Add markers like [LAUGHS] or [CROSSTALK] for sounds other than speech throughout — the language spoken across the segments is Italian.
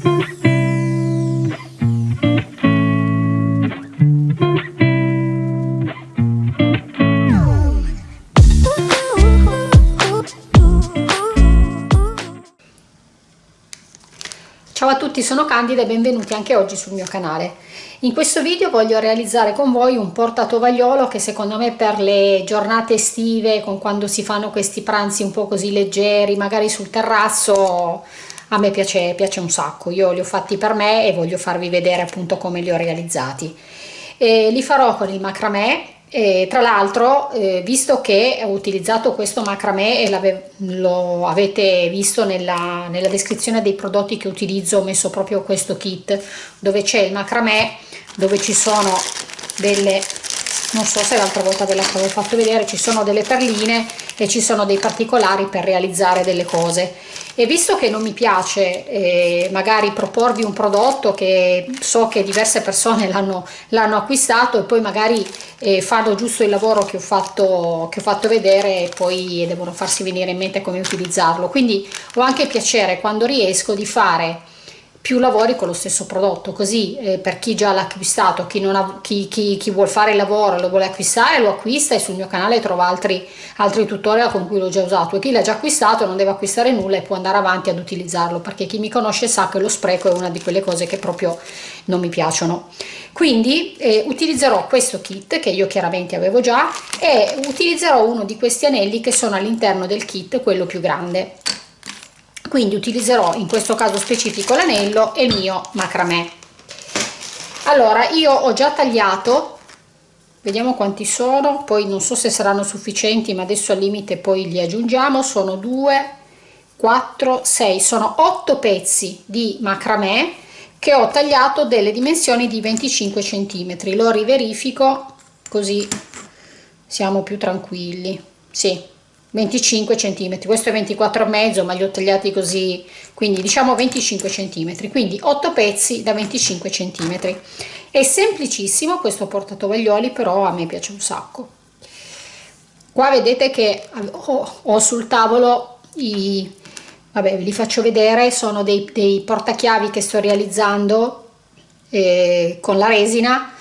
Ciao a tutti, sono Candida e benvenuti anche oggi sul mio canale. In questo video voglio realizzare con voi un portatovagliolo che secondo me per le giornate estive, con quando si fanno questi pranzi un po' così leggeri, magari sul terrazzo, a me piace, piace un sacco. Io li ho fatti per me e voglio farvi vedere appunto come li ho realizzati. E li farò con il macramè e tra l'altro eh, visto che ho utilizzato questo macramè e lo avete visto nella, nella, descrizione dei prodotti che utilizzo ho messo proprio questo kit dove c'è il macramè dove ci sono delle non so se l'altra volta ve l'avevo fatto vedere ci sono delle perline e ci sono dei particolari per realizzare delle cose e visto che non mi piace eh, magari proporvi un prodotto che so che diverse persone [LAUGHS] l'hanno acquistato e poi magari eh, fanno giusto il lavoro che ho, fatto, che ho fatto vedere e poi devono farsi venire in mente come utilizzarlo. Quindi ho anche piacere quando riesco di fare più lavori con lo stesso prodotto così eh, per chi già l'ha acquistato chi, ha, chi, chi, chi vuole fare il lavoro e lo vuole acquistare lo acquista e sul mio canale trova altri, altri tutorial con cui l'ho già usato. E chi l'ha già acquistato non deve acquistare nulla e può andare avanti ad utilizzarlo perché chi mi conosce sa che lo spreco è una di quelle cose che proprio non mi piacciono. Quindi eh, utilizzerò questo kit che io chiaramente avevo già e utilizzerò uno di questi anelli che sono all'interno del kit quello più grande quindi utilizzerò in questo caso specifico l'anello e il mio macramè. Allora io ho già tagliato. Vediamo quanti sono. Poi non so se saranno sufficienti ma adesso al limite poi li aggiungiamo. Sono 2 4 6 sono 8 pezzi di macramè che ho tagliato delle dimensioni di 25 centimetri. Lo riverifico così siamo più tranquilli. Sì 25 centimetri. Questo è 24 e mezzo ma li ho tagliati così quindi diciamo 25 centimetri. Quindi 8 pezzi da 25 centimetri. È semplicissimo questo portatovaglioli però a me piace un sacco. Qua vedete che ho, ho sul tavolo i vabbè ve li faccio vedere sono dei, dei portachiavi che sto realizzando eh, con la resina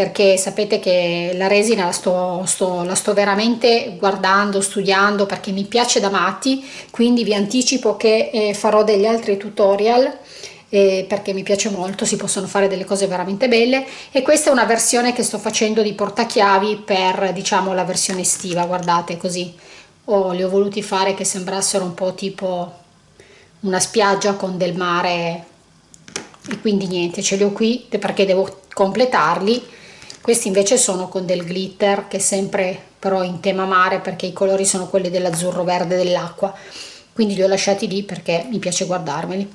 perché sapete che la resina la sto, sto, la sto veramente guardando, studiando perché mi piace da matti, quindi vi anticipo che eh, farò degli altri tutorial eh, perché mi piace molto, si possono fare delle cose veramente belle e questa è una versione che sto facendo di portachiavi per diciamo la versione estiva, guardate così, oh, li ho voluti fare che sembrassero un po' tipo una spiaggia con del mare e quindi niente, ce li ho qui perché devo completarli questi invece sono con del glitter che è sempre però in tema mare perché i colori sono quelli dell'azzurro verde dell'acqua. Quindi li ho lasciati lì perché mi piace guardarmeli.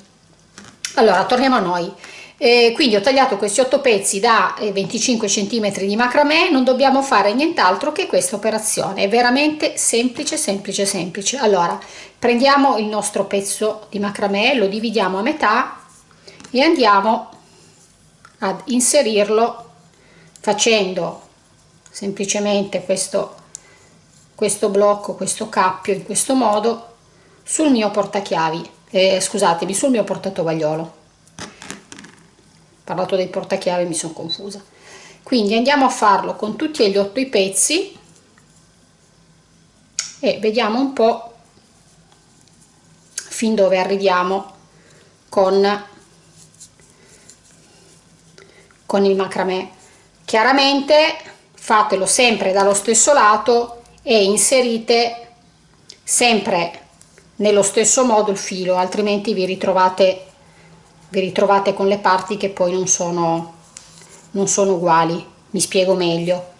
Allora torniamo a noi. Eh, quindi ho tagliato questi 8 pezzi da 25 cm di macramè. Non dobbiamo fare nient'altro che questa operazione. È veramente semplice semplice semplice. Allora prendiamo il nostro pezzo di macramè lo dividiamo a metà e andiamo ad inserirlo facendo semplicemente questo, questo blocco, questo cappio in questo modo sul mio portachiavi, eh, scusatemi, sul mio portatovagliolo. Parlato dei portachiavi mi sono confusa. Quindi andiamo a farlo con tutti e gli otto i pezzi e vediamo un po' fin dove arriviamo con, con il macramè chiaramente fatelo sempre dallo stesso lato e inserite sempre nello stesso modo il filo altrimenti vi ritrovate vi ritrovate con le parti che poi non sono non sono uguali. Mi spiego meglio.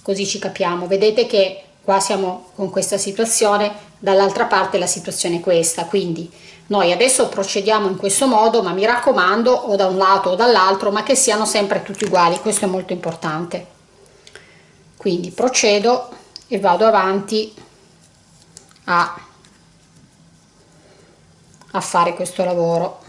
Così ci capiamo. Vedete che qua siamo con questa situazione dall'altra parte la situazione è questa. Quindi noi adesso procediamo in questo modo ma mi raccomando o da un lato o dall'altro ma che siano sempre tutti uguali. Questo è molto importante. Quindi procedo e vado avanti a, a fare questo lavoro.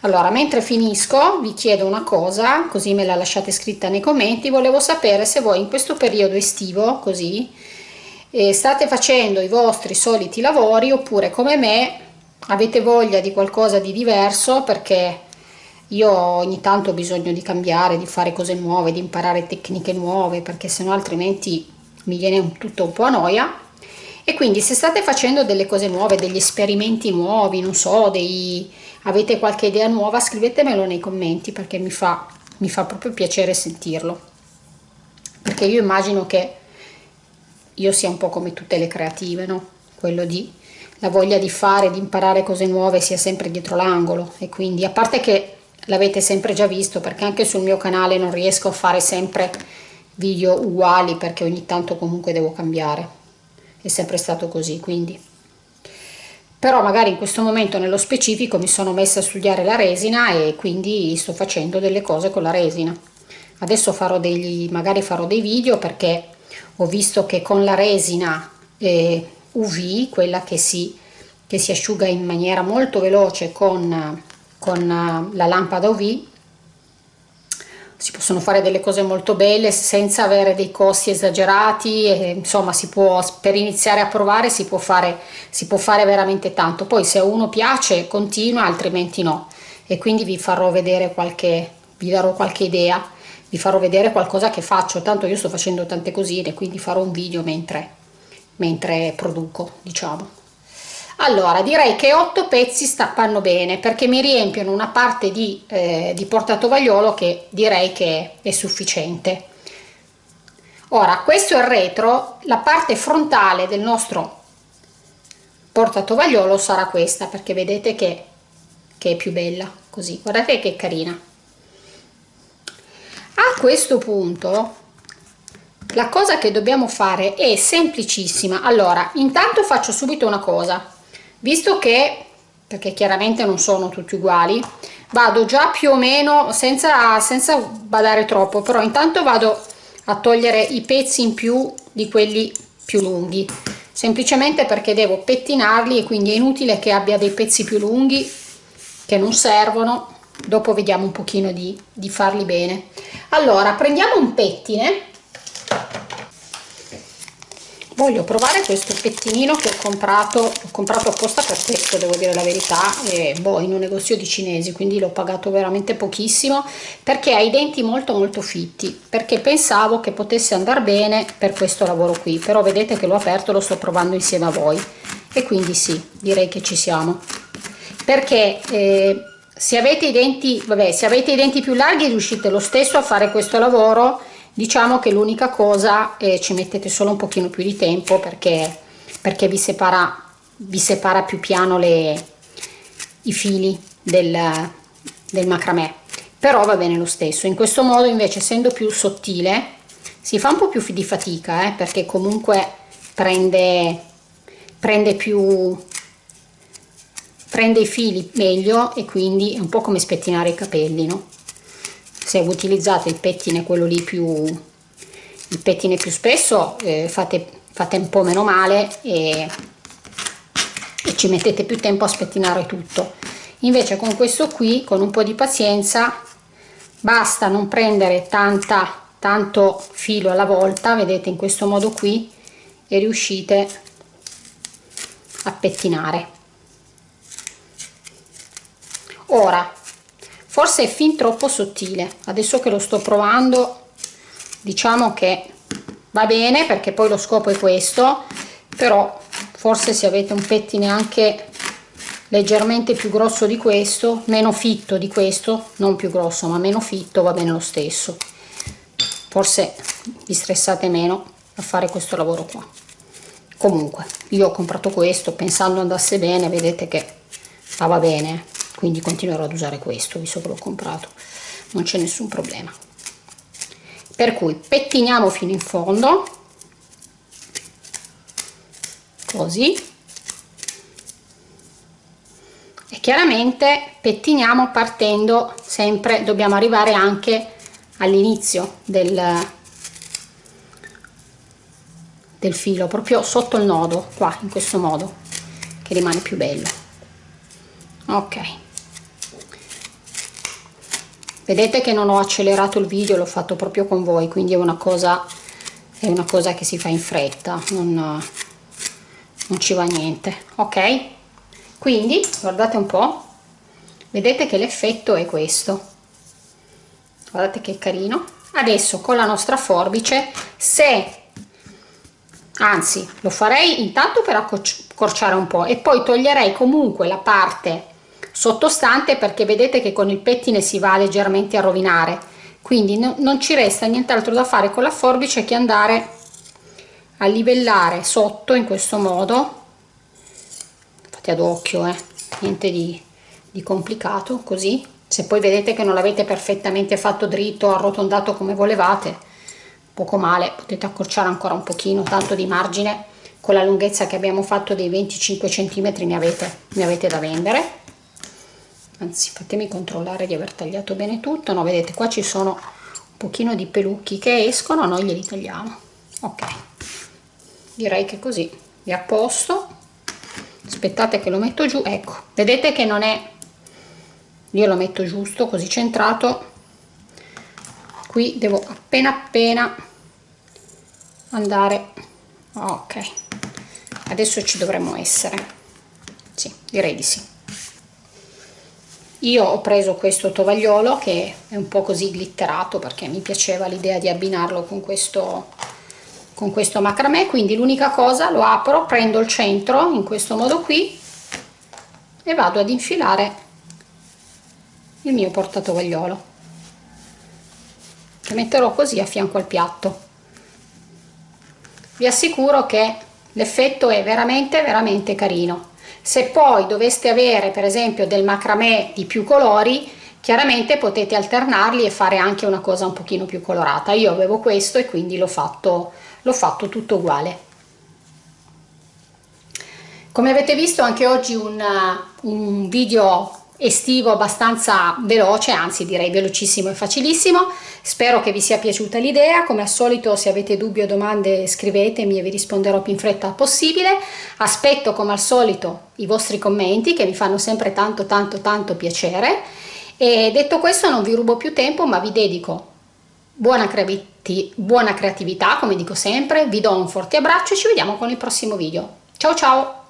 Allora mentre finisco vi chiedo una cosa così me la lasciate scritta nei commenti. Volevo sapere se voi in questo periodo estivo così eh, state facendo i vostri soliti lavori oppure come me avete voglia di qualcosa di diverso perché io ogni tanto ho bisogno di cambiare, di fare cose nuove, di imparare tecniche nuove perché sennò altrimenti mi viene tutto un po' a noia e quindi se state facendo delle cose nuove, degli esperimenti nuovi, non so, dei, avete qualche idea nuova, scrivetemelo nei commenti perché mi fa, mi fa proprio piacere sentirlo. Perché io immagino che io sia un po' come tutte le creative, no? Quello di la voglia di fare, di imparare cose nuove sia sempre dietro l'angolo. E quindi a parte che l'avete sempre già visto perché anche sul mio canale non riesco a fare sempre video uguali perché ogni tanto comunque devo cambiare. È sempre stato così quindi. Però magari in questo momento nello specifico mi sono messa a studiare la resina e quindi sto facendo delle cose con la resina. Adesso farò degli magari farò dei video perché ho visto che con la resina eh, UV quella che si, che si asciuga in maniera molto veloce con, con la lampada UV si possono fare delle cose molto belle senza avere dei costi esagerati e, insomma si può per iniziare a provare si può fare si può fare veramente tanto. Poi se a uno piace continua altrimenti no. E quindi vi farò vedere qualche vi darò qualche idea vi farò vedere qualcosa che faccio tanto io sto facendo tante cosine quindi farò un video mentre mentre produco diciamo. Allora direi che 8 pezzi stappano bene perché mi riempiono una parte di, eh, di portatovagliolo che direi che è sufficiente. Ora questo è il retro la parte frontale del nostro portatovagliolo sarà questa perché vedete che, che è più bella così. Guardate che carina questo punto la cosa che dobbiamo fare è semplicissima. Allora intanto faccio subito una cosa. Visto che perché chiaramente non sono tutti uguali vado già più o meno senza, senza badare troppo però intanto vado a togliere i pezzi in più di quelli più lunghi. Semplicemente perché devo pettinarli e quindi è inutile che abbia dei pezzi più lunghi che non servono dopo vediamo un pochino di, di farli bene. Allora prendiamo un pettine. Voglio provare questo pettinino che ho comprato ho comprato apposta per questo devo dire la verità e boh in un negozio di cinesi quindi l'ho pagato veramente pochissimo perché ha i denti molto molto fitti perché pensavo che potesse andare bene per questo lavoro qui però vedete che l'ho aperto lo sto provando insieme a voi. E quindi sì direi che ci siamo. Perché eh, se avete i denti vabbè se avete i denti più larghi riuscite lo stesso a fare questo lavoro. Diciamo che l'unica cosa eh, ci mettete solo un pochino più di tempo perché, perché vi, separa, vi separa più piano le, i fili del, del macramè. Però va bene lo stesso. In questo modo invece essendo più sottile si fa un po' più di fatica eh, perché comunque prende, prende più prende i fili meglio e quindi è un po' come spettinare i capelli no? se utilizzate il pettine quello lì più il pettine più spesso eh, fate, fate un po' meno male e, e ci mettete più tempo a spettinare tutto invece con questo qui con un po' di pazienza basta non prendere tanta tanto filo alla volta vedete in questo modo qui e riuscite a pettinare ora forse è fin troppo sottile. Adesso che lo sto provando diciamo che va bene perché poi lo scopo è questo però forse se avete un pettine anche leggermente più grosso di questo meno fitto di questo non più grosso ma meno fitto va bene lo stesso. Forse vi stressate meno a fare questo lavoro qua. Comunque io ho comprato questo pensando andasse bene vedete che va bene quindi continuerò ad usare questo visto che l'ho comprato. Non c'è nessun problema. Per cui pettiniamo fino in fondo. Così. E chiaramente pettiniamo partendo sempre dobbiamo arrivare anche all'inizio del, del filo proprio sotto il nodo qua in questo modo che rimane più bello ok. Vedete che non ho accelerato il video l'ho fatto proprio con voi quindi è una cosa è una cosa che si fa in fretta non, non ci va niente. Ok? Quindi guardate un po' vedete che l'effetto è questo. Guardate che carino. Adesso con la nostra forbice se anzi lo farei intanto per accorciare un po' e poi toglierei comunque la parte sottostante perché vedete che con il pettine si va leggermente a rovinare. Quindi no, non ci resta nient'altro da fare con la forbice che andare a livellare sotto in questo modo. Fate ad occhio eh niente di, di complicato così. Se poi vedete che non l'avete perfettamente fatto dritto arrotondato come volevate poco male potete accorciare ancora un pochino tanto di margine. Con la lunghezza che abbiamo fatto dei 25 cm ne avete, ne avete da vendere anzi fatemi controllare di aver tagliato bene tutto. No vedete qua ci sono un pochino di pelucchi che escono noi glieli tagliamo. Ok. Direi che così. È a posto. Aspettate che lo metto giù. Ecco vedete che non è io lo metto giusto così centrato. Qui devo appena appena andare. Ok. Adesso ci dovremmo essere. Sì direi di sì io ho preso questo tovagliolo che è un po' così glitterato perché mi piaceva l'idea di abbinarlo con questo con questo macramè. Quindi l'unica cosa lo apro prendo il centro in questo modo qui e vado ad infilare il mio portatovagliolo che metterò così a fianco al piatto. Vi assicuro che l'effetto è veramente veramente carino se poi doveste avere per esempio del macramè di più colori chiaramente potete alternarli e fare anche una cosa un pochino più colorata. Io avevo questo e quindi l'ho fatto fatto tutto uguale. Come avete visto anche oggi un, un video estivo abbastanza veloce, anzi direi velocissimo e facilissimo. Spero che vi sia piaciuta l'idea, come al solito se avete dubbi o domande scrivetemi e vi risponderò più in fretta possibile. Aspetto come al solito i vostri commenti che mi fanno sempre tanto tanto tanto piacere e detto questo non vi rubo più tempo ma vi dedico buona, buona creatività come dico sempre, vi do un forte abbraccio e ci vediamo con il prossimo video. Ciao ciao!